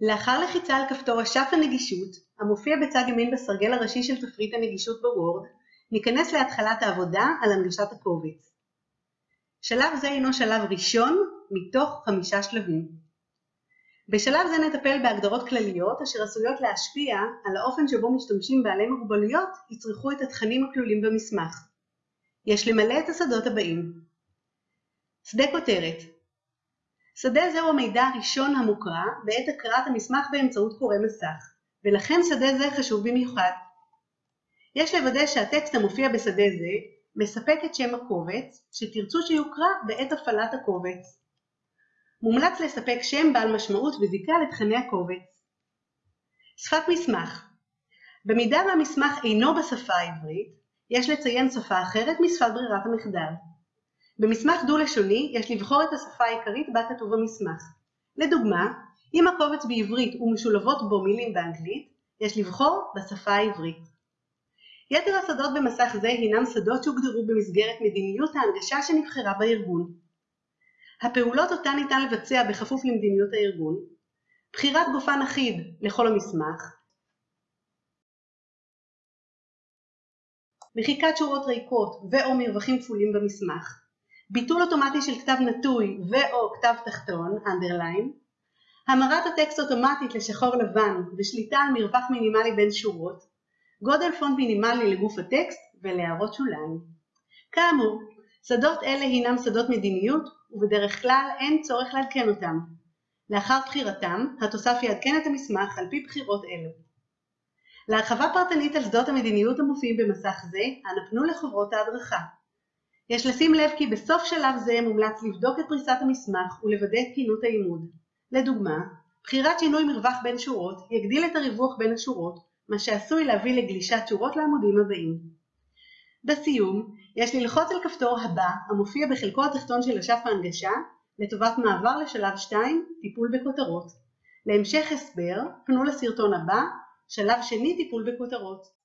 לאחר לחיצה על כפתור אשף הנגישות, המופיע בצד ימין בסרגל הראשי של תפריט הנגישות בוורד, ניכנס להתחלת העבודה על הנגשת הקובץ. שלב זה הינו שלב ראשון מתוך חמישה שלבים. בשלב זה נטפל בהגדרות כלליות אשר עשויות להשפיע על האופן שבו משתמשים בעלי מוגבלויות יצרכו את התכנים הכלולים במסמך. יש למלא את השדות הבאים. שדה כותרת שדה זהו המידע הראשון המוקרא בעת הקראת המסמך באמצעות קורא מסך, ולכן שדה זה חשוב במיוחד. יש לוודא שהטקסט המופיע בשדה זה מספק את שם הקובץ שתרצו שיוקרא בעת הפעלת הקובץ. מומלץ לספק שם בעל משמעות וזיקה לתכני הקובץ. שפת מסמך במידה והמסמך אינו בשפה העברית, יש לציין שפה אחרת משפת ברירת המחדל. במסמך דו-לשוני יש לבחור את השפה העיקרית בה כתוב המסמך. לדוגמה, אם הקובץ בעברית ומשולבות בו מילים באנגלית, יש לבחור בשפה העברית. יתר השדות במסך זה הינם שדות שהוגדרו במסגרת מדיניות ההנגשה שנבחרה בארגון. הפעולות אותן ניתן לבצע בכפוף למדיניות הארגון, בחירת גופן אחיד לכל המסמך, מחיקת שורות ריקות ו/או מרווחים כפולים במסמך, ביטול אוטומטי של כתב נטוי ו/או כתב תחתון, underline, המרת הטקסט אוטומטית לשחור לבן ושליטה על מרווח מינימלי בין שורות, גודל פונט מינימלי לגוף הטקסט ולהערות שוליים. כאמור, שדות אלה הינם שדות מדיניות ובדרך כלל אין צורך לעדכן אותם. לאחר בחירתם, התוסף יעדכן את המסמך על פי בחירות אלו. להרחבה פרטנית על שדות המדיניות המופיעים במסך זה, אנא פנו לחוברות ההדרכה. יש לשים לב כי בסוף שלב זה מומלץ לבדוק את פריסת המסמך ולוודא את תקינות העימוד. לדוגמה, בחירת שינוי מרווח בין שורות יגדיל את הריווח בין השורות, מה שעשוי להביא לגלישת שורות לעמודים הבאים. בסיום, יש ללחוץ על כפתור הבא המופיע בחלקו התחתון של אשף ההנגשה לטובת מעבר לשלב 2, טיפול בכותרות. להמשך הסבר, פנו לסרטון הבא, שלב שני טיפול בכותרות.